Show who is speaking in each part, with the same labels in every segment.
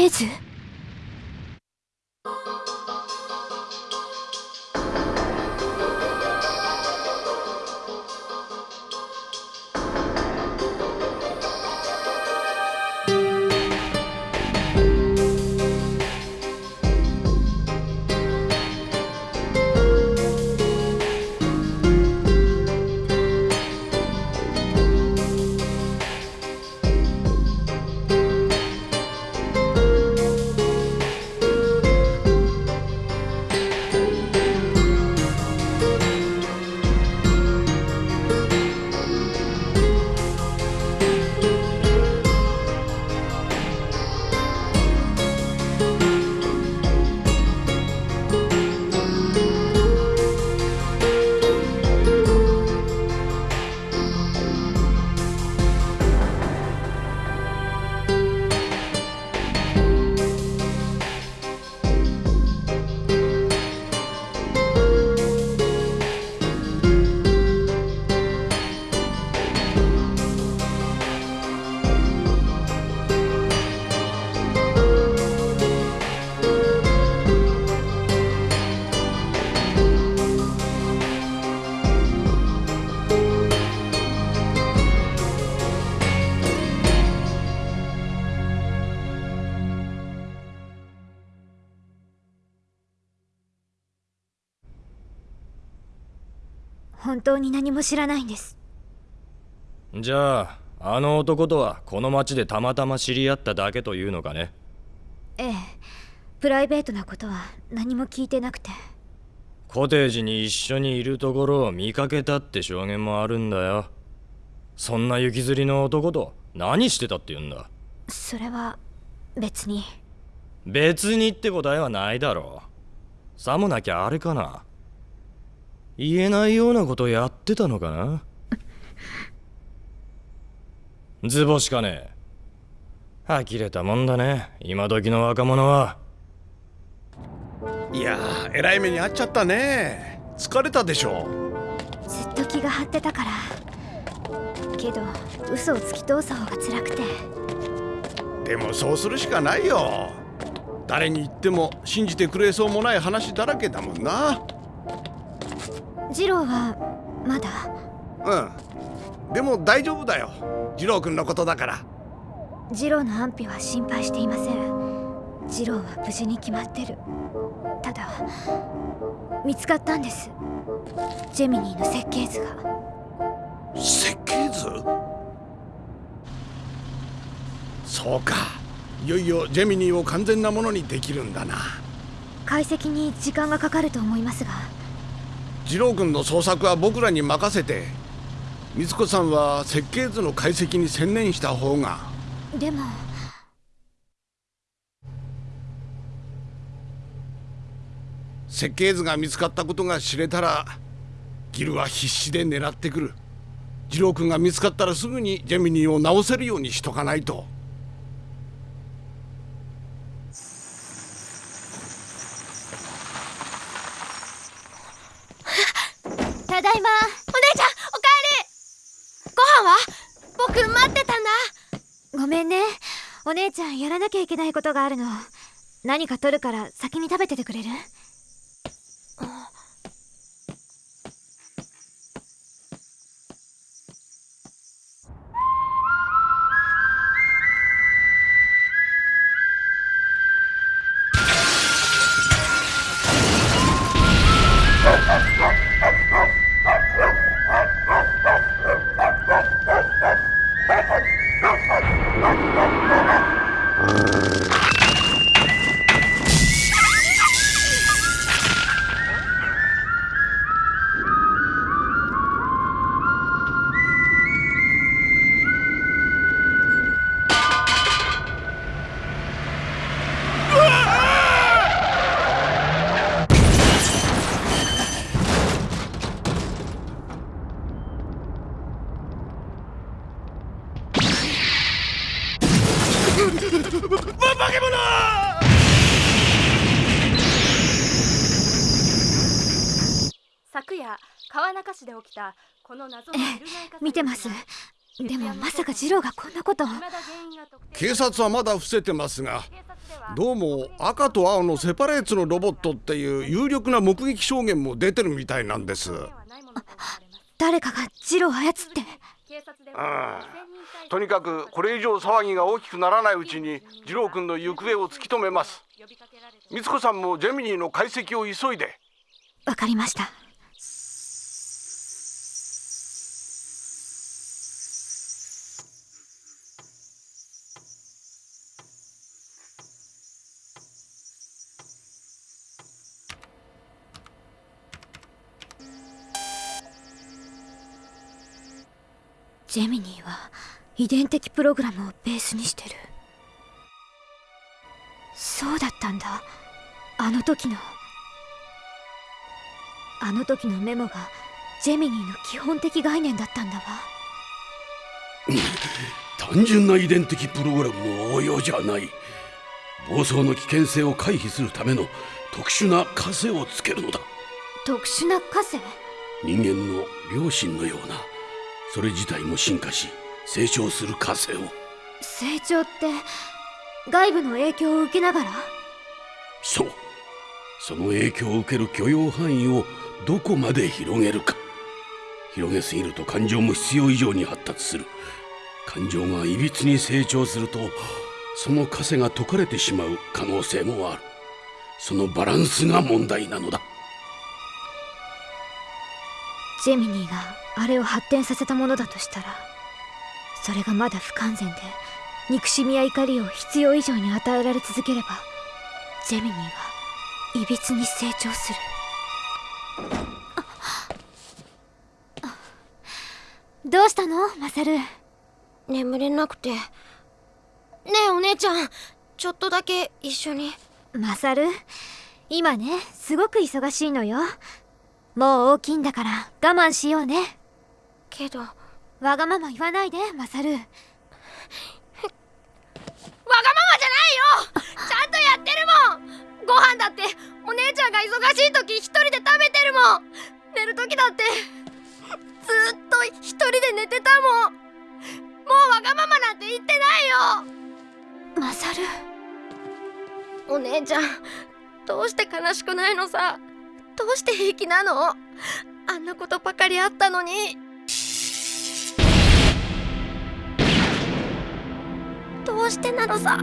Speaker 1: 設計図本当に何も知らないんです。
Speaker 2: じゃああの男とはこの町でたまたま知り合っただけというのかね。
Speaker 1: ええ。プライベートなことは何も聞いてなくて。
Speaker 2: コテージに一緒にいるところを見かけたって証言もあるんだよ。そんな行きずりの男と何してたって言うんだ？
Speaker 1: それは別に。
Speaker 2: 別にって答えはないだろう。さもなきゃあれかな言えないようなことやってたのかな？図星かね？呆れたもんだね。今時の若者は。い
Speaker 3: やーえらい目に遭っちゃったね。疲れたでしょ
Speaker 1: ずっと気が張ってたから。けど嘘を突き通す方が辛くて。
Speaker 3: でもそうするしかないよ。誰に言っても信じてくれそうもない話だらけだもんな
Speaker 1: 次郎はまだ？
Speaker 3: うん。でも大丈夫だよ。次郎君のことだから。
Speaker 1: 次郎の安否は心配していません。次郎は無事に決まってる。ただ見つかったんです。ジェミニーの設計図が。
Speaker 3: 設計図？そうか。いよいよジェミニーを完全なものにできるんだな。
Speaker 1: 解析に時間がかかると思いますが
Speaker 3: 次郎君の捜索は僕らに任せて光子さんは設計図の解析に専念した方が。
Speaker 1: でも。
Speaker 3: 設計図が見つかったことが知れたらギルは必死で狙ってくる。次郎君が見つかったらすぐにジェミニーを直せるようにしとかないと
Speaker 1: ただいま。
Speaker 4: お姉ちゃんおかえり。ご飯は？僕待ってたんだ。
Speaker 1: ごめんね。お姉ちゃんやらなきゃいけないことがあるの。何か取るから先に食べててくれる？
Speaker 4: で起きたこの謎の
Speaker 1: 見てます。でもまさかジローがこんなこと。を
Speaker 3: 警察はまだ伏せてますがどうも赤と青のセパレーツのロボットっていう有力な目撃証言も出てるみたいなんです。
Speaker 1: 誰かがジローを操って。
Speaker 3: とにかくこれ以上騒ぎが大きくならないうちに次郎君の行方を突き止めます。美津子さんもジェミニーの解析を急いで。
Speaker 1: わかりました遺伝的プログラムをベースにしてる。そうだったんだ。あの時の。あの時のメモがジェミニーの基本的概念だったんだわ。
Speaker 5: 単純な遺伝的プログラムの応用じゃない。暴走の危険性を回避するための特殊な枷をつけるのだ。
Speaker 1: 特殊な枷？
Speaker 5: 人間の良心のような。それ自体も進化し成長する枷を。
Speaker 1: 成長って外部の影響を受けながら？
Speaker 5: そう。その影響を受ける許容範囲をどこまで広げるか。広げすぎると感情も必要以上に発達する。感情がいびつに成長するとその枷が解かれてしまう可能性もある。そのバランスが問題なのだ。
Speaker 1: ジェミニーがあれを発展させたものだとしたらそれがまだ不完全で憎しみや怒りを必要以上に与えられ続ければジェミニーはいびつに成長する。どうしたのマサル？
Speaker 4: 眠れなくて。ねえお姉ちゃん。ちょっとだけ一緒に。
Speaker 1: マサル今ねすごく忙しいのよ。もう大きいんだから我慢しようね。
Speaker 4: けど
Speaker 1: わがまま言わないでマサル。
Speaker 4: わがままじゃないよ！ちゃんとやってるもん。ご飯だってお姉ちゃんが忙しい時一人で食べてるもん。寝る時だってずっと一人で寝てたもん。もうわがままなんて言ってないよ！
Speaker 1: マサル。
Speaker 4: お姉ちゃんどうして悲しくないのさ？どうして平気なの？あんなことばかりあったのにどうしてなのさ。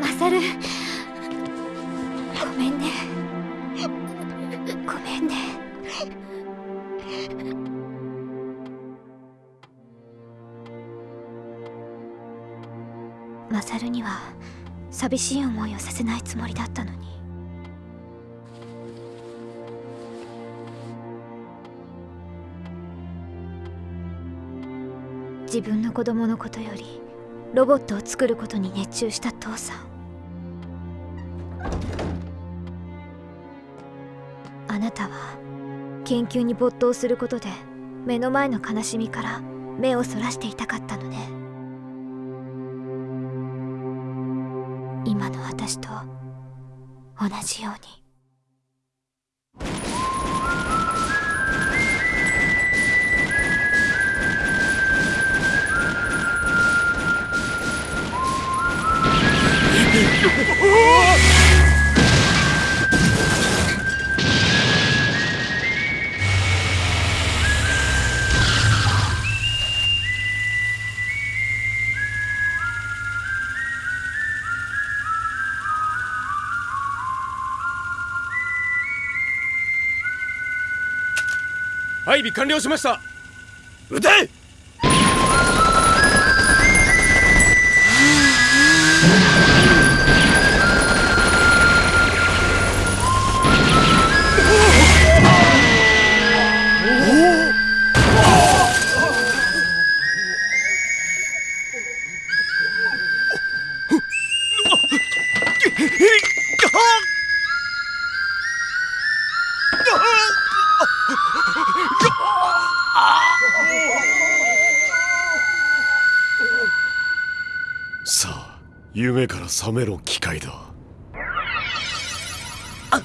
Speaker 1: マサルごめんね。ごめんね。マサルには寂しい思いをさせないつもりだったのに。自分の子供のことよりロボットを作ることに熱中した父さん。あなたは研究に没頭することで目の前の悲しみから目をそらしていたかったのね。今の私と同じように。
Speaker 2: 備完了しました。
Speaker 5: 撃て！
Speaker 6: め機械だ。
Speaker 7: あ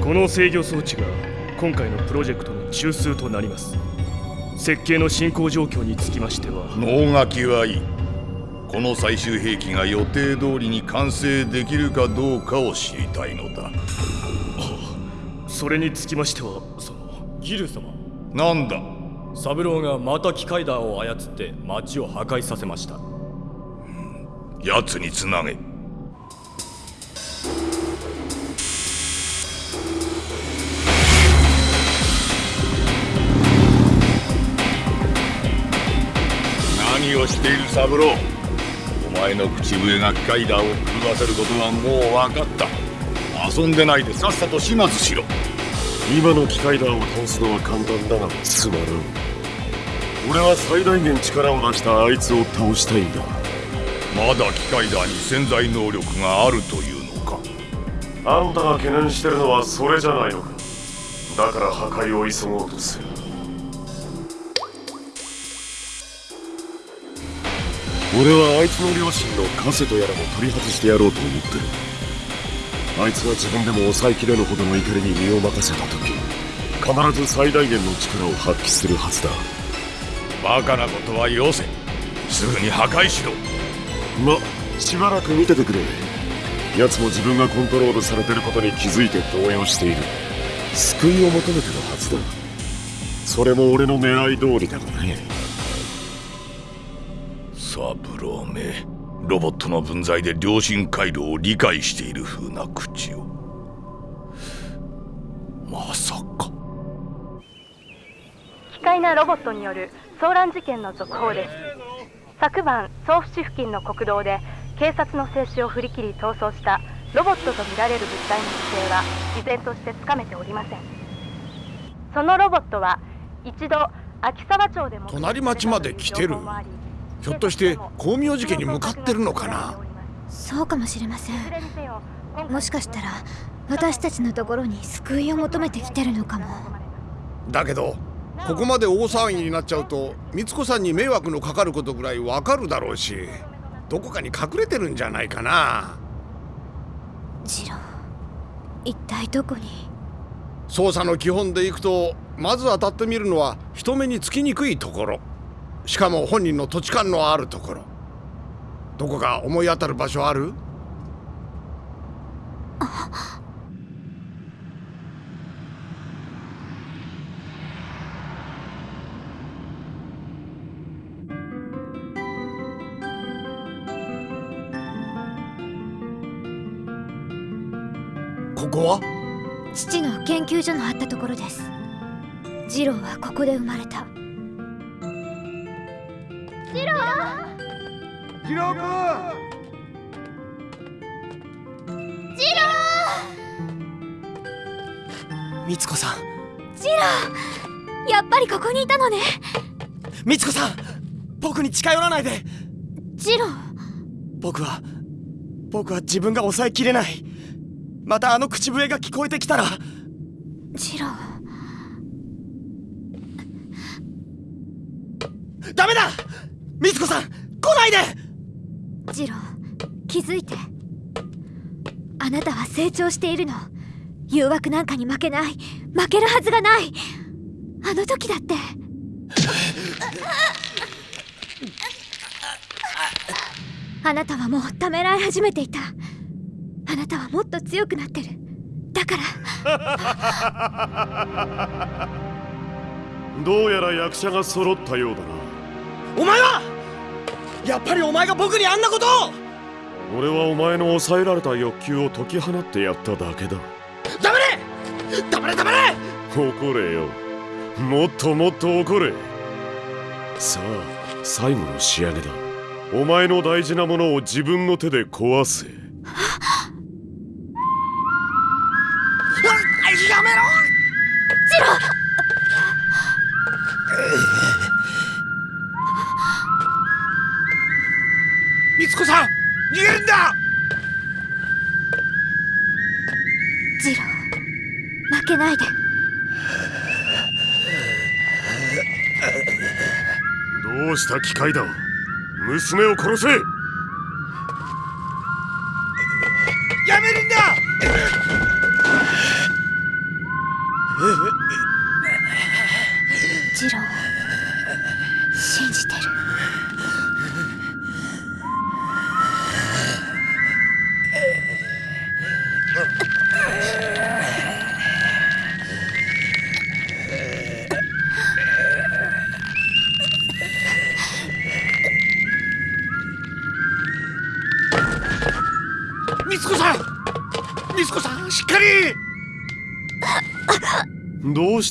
Speaker 7: この制御装置が今回のプロジェクトの中枢となります。設計の進行状況につきましては。
Speaker 8: 能書きはいい。この最終兵器が予定通りに完成できるかどうかを知りたいのだ。
Speaker 7: それにつきましてはその
Speaker 2: ギル様。
Speaker 8: なんだ？
Speaker 2: 三郎がまた機械だを操って町を破壊させました。
Speaker 8: 奴につなげ何をしている三郎。お前の口笛が機械だを狂わせることはもう分かった。遊んでないでさっさと始末しろ。
Speaker 6: 今の機械弾を倒すのは簡単だがつまらん。俺は最大限力を出したあいつを倒したいんだ。
Speaker 8: まだ機械だに潜在能力があるというのか。
Speaker 6: あんたが懸念してるのはそれじゃないのか。だから破壊を急ごうとする俺はあいつの両親のカセとやらも取り外してやろうと思ってる。あいつが自分でも抑えきれぬほどの怒りに身を任せた時必ず最大限の力を発揮するはずだ。
Speaker 8: バカなことはよせすぐに破壊しろ。
Speaker 6: ましばらく見ててくれ。奴も自分がコントロールされてることに気づいて動揺している。救いを求めてるはずだ。それも俺の狙い通りだがね
Speaker 8: サブローめロボットの分際で良心回路を理解している風な口を。まさか。
Speaker 9: 機械なロボットによる騒乱事件の続報です。昨晩総府市付近の国道で警察の制止を振り切り逃走したロボットとみられる物体の姿勢は依然としてつかめておりません。そのロボットは一度秋沢町でも
Speaker 3: 隣町まで来てるひょっとして光明寺家に向かってるのかな？
Speaker 1: そうかもしれません。もしかしたら私たちのところに救いを求めてきてるのかも。
Speaker 3: だけどここまで大騒ぎになっちゃうと光子さんに迷惑のかかることぐらいわかるだろうしどこかに隠れてるんじゃないかな？
Speaker 1: ジロー一体どこに？
Speaker 3: 捜査の基本でいくとまず当たってみるのは人目につきにくいところしかも本人の土地勘のあるところ。どこか思い当たる場所ある？ここは？
Speaker 1: 父の研究所のあったところです。ジローはここで生まれた。
Speaker 3: ー君
Speaker 10: みつこさん。
Speaker 1: ジロー。やっぱりここにいたのね。
Speaker 10: みつこさん僕に近寄らないで。
Speaker 1: ジロー。
Speaker 10: 僕は僕は自分が抑えきれない。またあの口笛が聞こえてきたら。
Speaker 1: ジロー。
Speaker 10: ダメだ！みつこさん来ないで
Speaker 1: ジロー気づいて。あなたは成長しているの。誘惑なんかに負けない。負けるはずがない。あの時だって。あなたはもうためらい始めていた。あなたはもっと強くなってる。だから。
Speaker 6: どうやら役者が揃ったようだな。
Speaker 10: お前はやっぱりお前が僕にあんなことを！
Speaker 6: 俺はお前の抑えられた欲求を解き放ってやっただけだ。
Speaker 10: 黙れ！黙れ！黙れ！
Speaker 6: 怒れよ。もっともっと怒れ。さあ最後の仕上げだ。お前の大事なものを自分の手で壊せ
Speaker 3: だ。
Speaker 1: ジロー負けけないで。
Speaker 6: どうした機械だ。娘を殺せ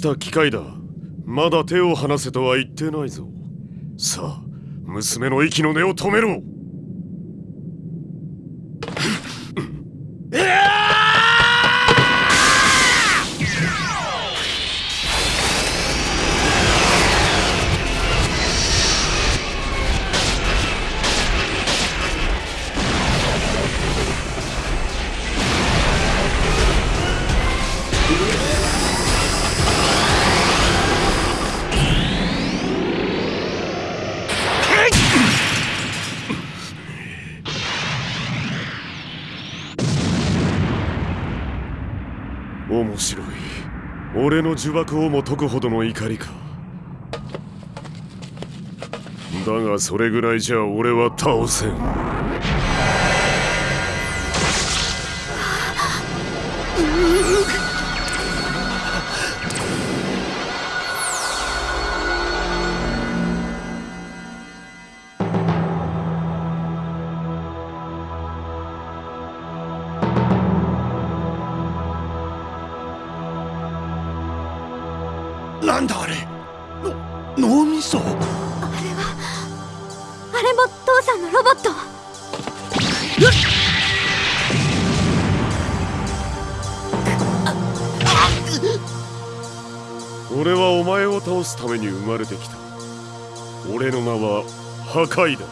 Speaker 3: し
Speaker 6: た機械だ。まだ手を離せとは言ってないぞ。さあ娘の息の根を止めろ。呪縛をも解くほどの怒りか。だがそれぐらいじゃ俺は倒せん。俺はお前を倒すために生まれてきた。俺の名は破壊だ。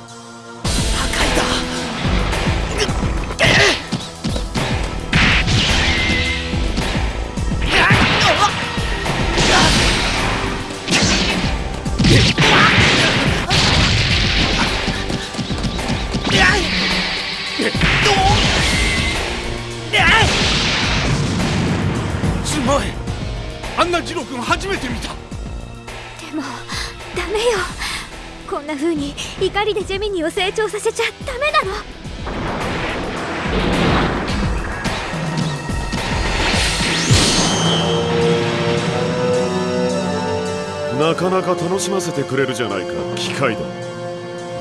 Speaker 3: な
Speaker 1: 風に怒りでジェミニーを成長させちゃダメなの。
Speaker 6: なかなか楽しませてくれるじゃないか機械だ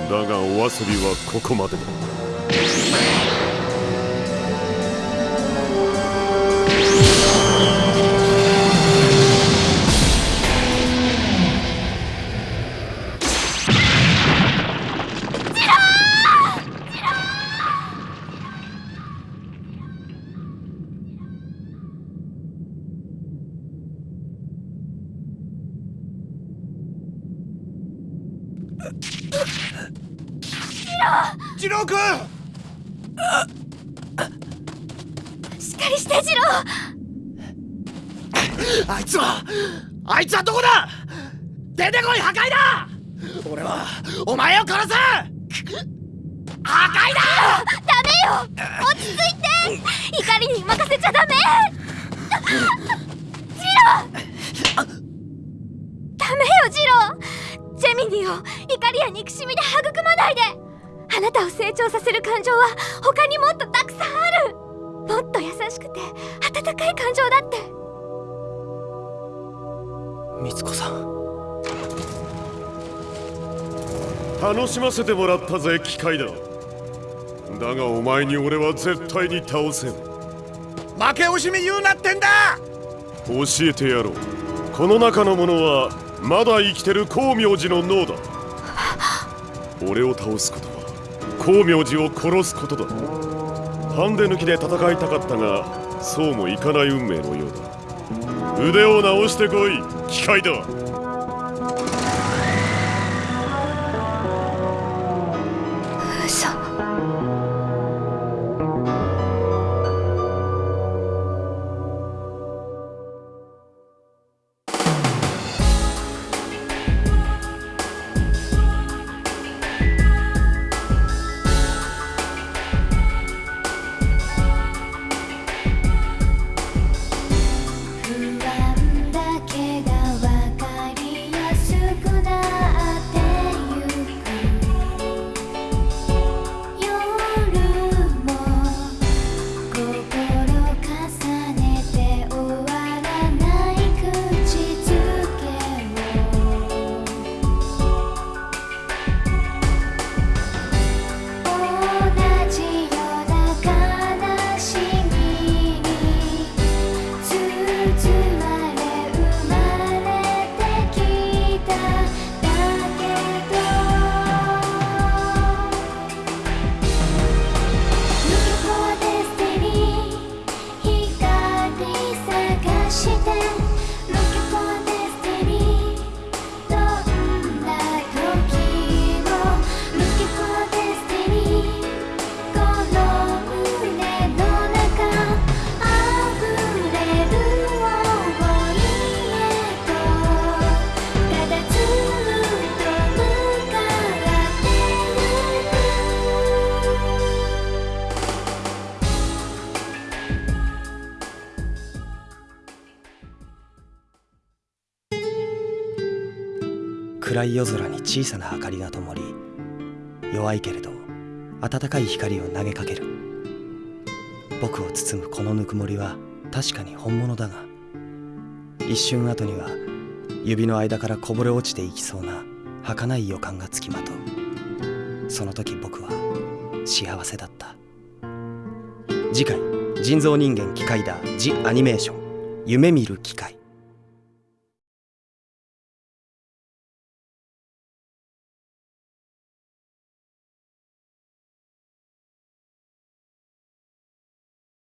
Speaker 6: だがお遊びはここまでだ。
Speaker 1: しっかりしてジロー
Speaker 10: あいつはあいつはどこだ？出てこい破壊だ！俺はお前を殺す！破壊だ！
Speaker 1: ダメよ！落ち着いて！怒りに任せちゃダメ！ジロー！ダメよジロー！ジェミニーを怒りや憎しみで育まないで！あなたを成長させる感情は他にもっとたくさんある。もっと優しくて温かい感情だって。
Speaker 10: みつこさん。
Speaker 6: 楽しませてもらったぜ機械だ。だがお前に俺は絶対に倒せん。
Speaker 3: 負け惜しみ言うなってんだ。
Speaker 6: 教えてやろう。この中のものはまだ生きてる光明寺の脳だ。俺を倒す光明寺を殺すことだ。ハンデ抜きで戦いたかったがそうもいかない運命のようだ。腕を直してこい機械だ
Speaker 11: 暗い夜空に小さな明かりが灯り弱いけれど温かい光を投げかける。僕を包むこのぬくもりは確かに本物だが一瞬後には指の間からこぼれ落ちていきそうな儚い予感がつきまとう。その時僕は幸せだった。次回人造人間機械だジ・アニメーション夢見る機械